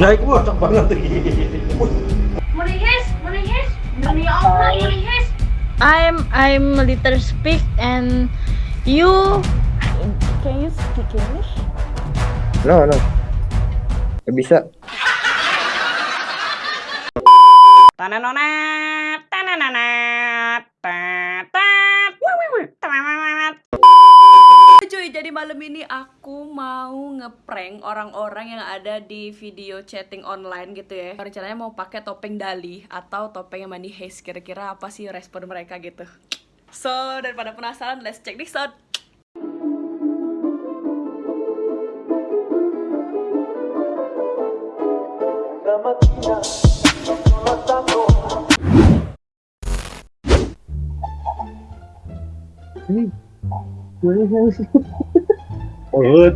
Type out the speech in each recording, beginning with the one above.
Naik cocok banget manihis, demi Allah manihis. I'm I'm a little speak and you can you speak English? No, no. Gak bisa. Tananonat, tanananat, tatat, tanananat. Cuy, jadi malam ini aku mau ngeprank orang-orang yang ada di video chatting online gitu ya. Rencananya mau pakai topeng Dali atau topeng yang Money Heist. Kira-kira apa sih respon mereka gitu? So, daripada penasaran, let's check this out. Urut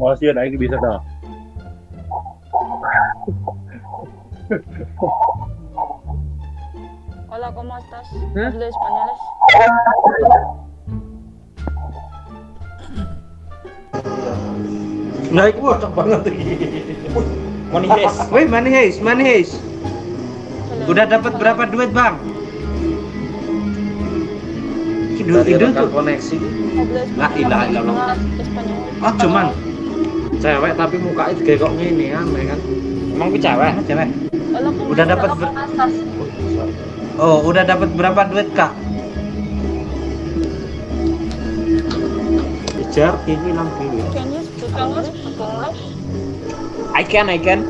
Masih naik bisa dah Hola, ¿cómo estás? ¿Hablo españoles? Naik cocok banget Money Heist. Woi, Money Heist, Money Heist. Udah dapat berapa duit, Bang? Tidur tidur tuh. koneksi La ilaha illallah. Oh, cuman Cewek tapi mukanya kayak kok gini aneh kan emang gue cewek, cewek. Hola, ¿cómo Udah dapat ber-. Oh, udah dapat berapa duit, Kak? Kejar ini dulu English? English? I can, I can.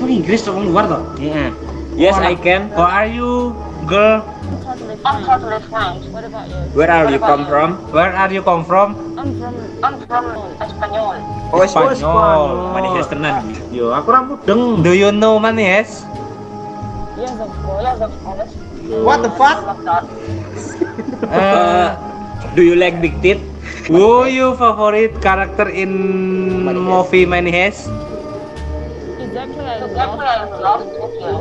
Oh, Inggris orang luar toh? Iya. Yes, I can. How are you, girl? I'm totally fine. What about you? Where are you come from? Where are you come from? I'm from I'm from Espanyol. Oh. Money Heist tenan. Yo aku rambut deng Do you know Money Heist? Yes, of course. Yes, of course. What the fuck? Uh, Do you like big teeth? who you favorite character in movie Money Heist? Exactly, I love Tokyo.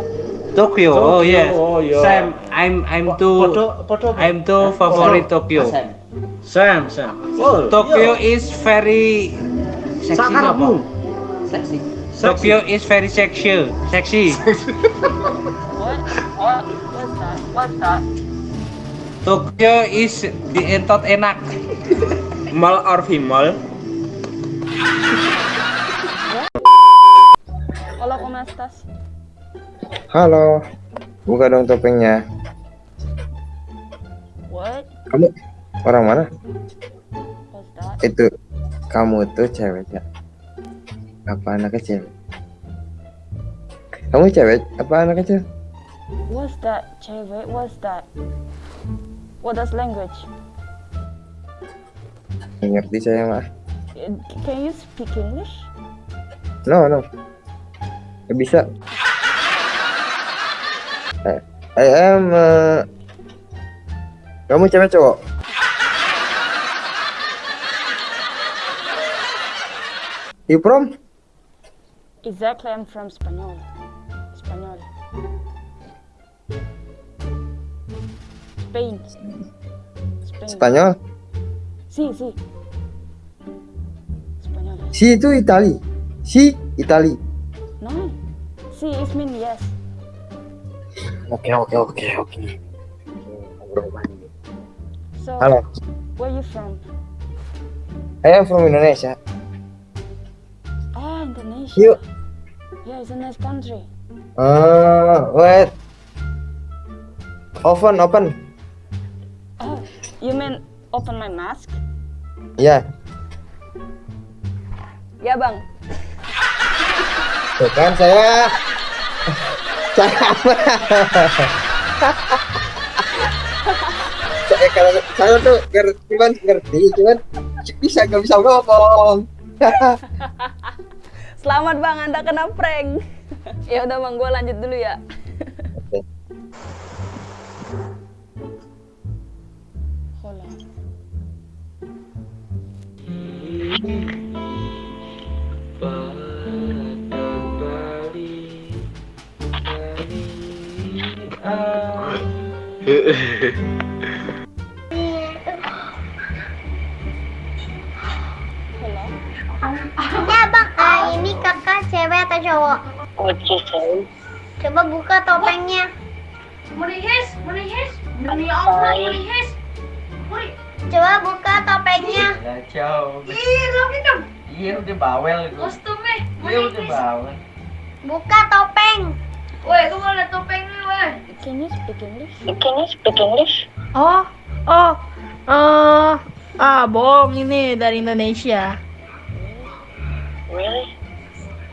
Tokyo. Oh Tokyo, yes. oh, yeah. Sam, I'm I'm too Podo, podo I'm too favorite Tokyo. Sam, Sam Oh, Tokyo iya. is very sexy. Sakarapmu Sexy. Tokyo is very sexy. Sexy. What? What? What's that? What's that? Tokyo is di entot enak. Mall or female? Hola, ¿cómo estás? Halo. Buka dong topengnya. What? Kamu orang mana? Itu kamu tuh cewek ya? Apa anak kecil? Kamu cewek apa anak kecil? What's that? Cewek, what's that? What does language? Ngerti saya mah. Can you speak English? No, no. Bisa. I, I am uh, Kamu cewek cowok? You from? Exactly, I'm from Spanyol. Spanyol. Spain. Spain. Spanyol? Sí, sí. Spanyol. Si itu Itali. Si Itali. No. Sí, it mean yes. Oke oke oke oke. So, Halo. where you from? I am from Indonesia. Ah, Indonesia. You. Yeah, it's a nice country. Uh, wait. Open open. Oh, you mean open my mask? Ya. Ya, Bang. Tuh kan saya saya kalau saya tuh ngerti cuman ngerti cuman bisa nggak bisa ngomong. Selamat, Bang. Anda kena prank. ya udah, Bang. Gua lanjut dulu ya. Hola. Ya bang, ah, ini kakak cewek atau cowok? Coba buka topengnya. Manihis, manihis. Demi Allah, manihis. Woi, Coba buka topengnya. Kacau. ih, dong. Iya udah bawel itu. Kostumnya, Iya udah bawel. Buka topeng. Woi, kamu ada topengnya, woi. Can you speak English? Can you speak English? Oh, oh, eh, ah, bohong ini dari Indonesia. Really?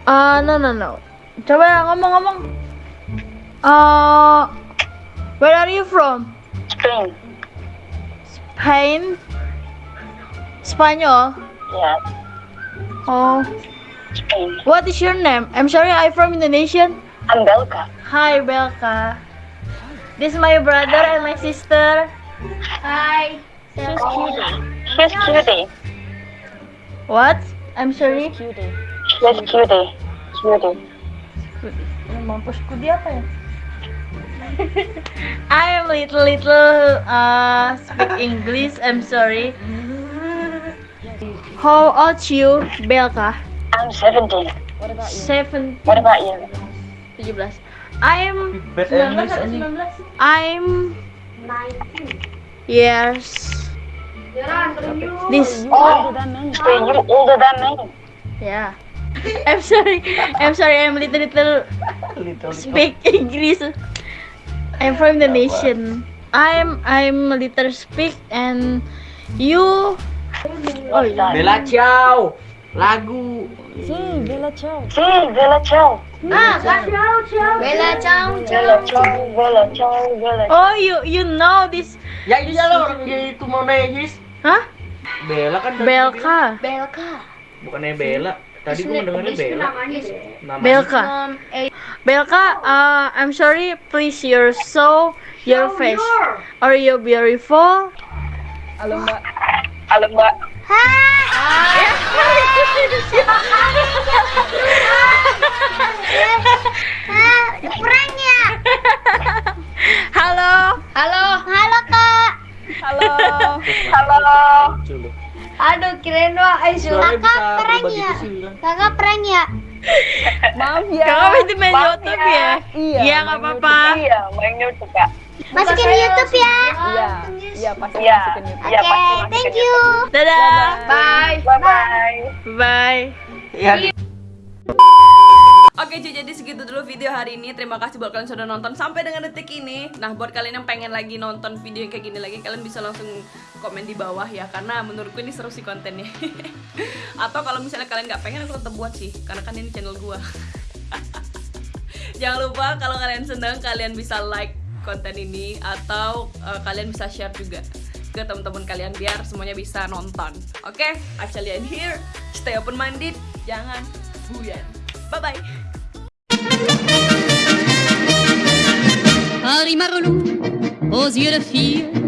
Ah, no, no, no. Coba ngomong-ngomong. Uh, where are you from? Spain. Spain? Spanyol? Yeah, Oh, Spain. what is your name? I'm sorry, I'm from Indonesian. I'm Belka. Hi, Belka. This is my brother and my sister. Hi. She's cutie. She's cutie. What? I'm sorry. She's cutie. Cutie. Mampusku dia apa ya? I'm little little uh speak English. I'm sorry. How old you, Belka? I'm 17. What about you? Seven, What about you? 17. I'm Bad 19 English atau anjing. 19? I'm years. This Oh, so you older than me. yeah. I'm sorry. I'm sorry. I'm little little Little speak English. I'm from Indonesian. I'm I'm little speak and you. Oh. Bella Ciao. Lagu. See, Bella Ciao. Ah, kasih tahu, ciao. Bella Ciao, Bella Ciao, Bella Ciao, Bella Ciao. Oh you you know this? Ya iya lah orang dia itu mau nangis. Hah? Bella kan Belka. Belka. Bukannya Bella. Tadi gua dengarnya Bella. Namanya deh. Namanya. Belka. Belka. Uh, I'm sorry. Please your show your face or you're beautiful. Halo Mbak. Hai. Prank ya? Halo. Halo. Halo Kak. Halo. Halo. Aduh, kirain doang. Ayo, Suaranya Kakak bisa prank berubah ya? sih, kan? Kakak prank ya? Maaf ya. Kakak itu main YouTube ya? Iya. Iya nggak apa-apa. Iya, main YouTube Kak. Masukin YouTube ya. Iya. Iya pasti Iya. masukin YouTube. Oke, thank you. Dadah. Bye. Bye bye. Bye. Iya. Oke cuy jadi segitu dulu video hari ini Terima kasih buat kalian sudah nonton sampai dengan detik ini Nah buat kalian yang pengen lagi nonton video yang kayak gini lagi Kalian bisa langsung komen di bawah ya Karena menurutku ini seru sih kontennya Atau kalau misalnya kalian nggak pengen aku tetap buat sih Karena kan ini channel gua Jangan lupa kalau kalian seneng kalian bisa like konten ini Atau eh, kalian bisa share juga ke teman-teman kalian biar semuanya bisa nonton. Oke, actually I'm here. Stay open minded, jangan buyan. Bye bye. Harry Marlou, aux yeux de fille,